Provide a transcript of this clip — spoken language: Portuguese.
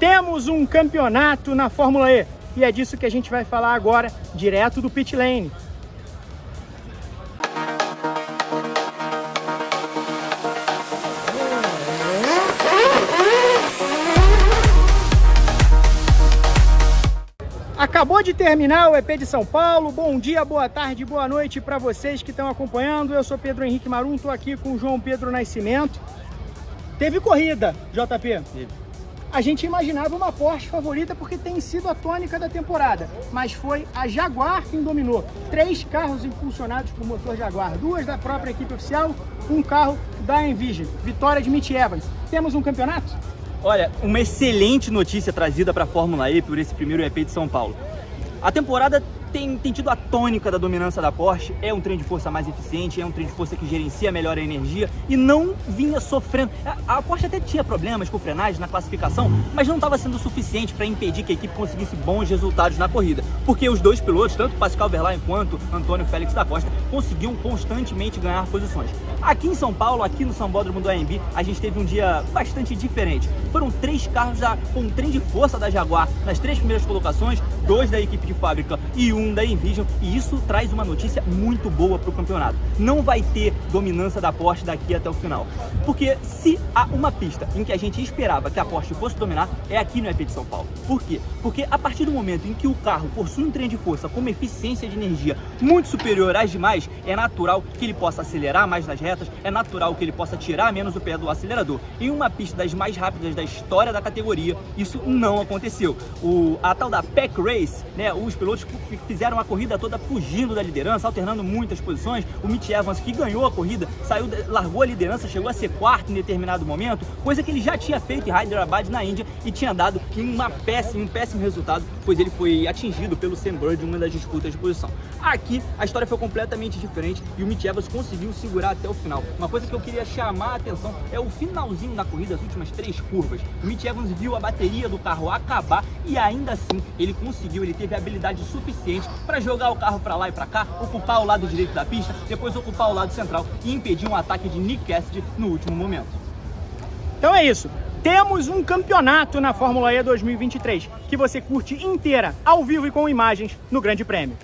Temos um campeonato na Fórmula E e é disso que a gente vai falar agora, direto do pit lane. Acabou de terminar o EP de São Paulo. Bom dia, boa tarde, boa noite para vocês que estão acompanhando. Eu sou Pedro Henrique Marum, estou aqui com o João Pedro Nascimento. Teve corrida, JP? Teve. A gente imaginava uma Porsche favorita porque tem sido a tônica da temporada, mas foi a Jaguar quem dominou. Três carros impulsionados por motor Jaguar, duas da própria equipe oficial, um carro da Envision. Vitória de Mitch Evans. Temos um campeonato? Olha, uma excelente notícia trazida para a Fórmula E por esse primeiro EP de São Paulo. A temporada tem, tem tido a tônica da dominância da Porsche, é um trem de força mais eficiente, é um trem de força que gerencia melhor a energia e não vinha sofrendo. A, a Porsche até tinha problemas com frenagem na classificação, mas não estava sendo suficiente para impedir que a equipe conseguisse bons resultados na corrida, porque os dois pilotos, tanto Pascal Verlaine quanto Antônio Félix da Costa, conseguiam constantemente ganhar posições. Aqui em São Paulo, aqui no Sambódromo do AMB, a gente teve um dia bastante diferente. Foram três carros com um trem de força da Jaguar nas três primeiras colocações, dois da equipe de fábrica e um da Envision e isso traz uma notícia muito boa para o campeonato. Não vai ter dominância da Porsche daqui até o final. Porque se há uma pista em que a gente esperava que a Porsche fosse dominar, é aqui no EP de São Paulo. Por quê? Porque a partir do momento em que o carro possui um trem de força com uma eficiência de energia muito superior às demais, é natural que ele possa acelerar mais nas retas, é natural que ele possa tirar menos o pé do acelerador. Em uma pista das mais rápidas da história da categoria, isso não aconteceu. O, a tal da Pack Race, né, os pilotos fizeram a corrida toda fugindo da liderança, alternando muitas posições. O Mitch Evans, que ganhou a corrida, saiu, largou a liderança, chegou a ser quarto em determinado momento, coisa que ele já tinha feito em Hyderabad, na Índia, e tinha dado uma péssima, um péssimo resultado, pois ele foi atingido pelo Sam Bird em uma das disputas de posição. Aqui, a história foi completamente diferente e o Mitch Evans conseguiu segurar até o final. Uma coisa que eu queria chamar a atenção é o finalzinho da corrida, as últimas três curvas. O Mitch Evans viu a bateria do carro acabar e ainda assim ele conseguiu, ele teve habilidade suficiente para jogar o carro para lá e para cá, ocupar o lado direito da pista, depois ocupar o lado central e impedir um ataque de Nick Cassidy no último momento. Então é isso. Temos um campeonato na Fórmula E 2023 que você curte inteira, ao vivo e com imagens no Grande Prêmio.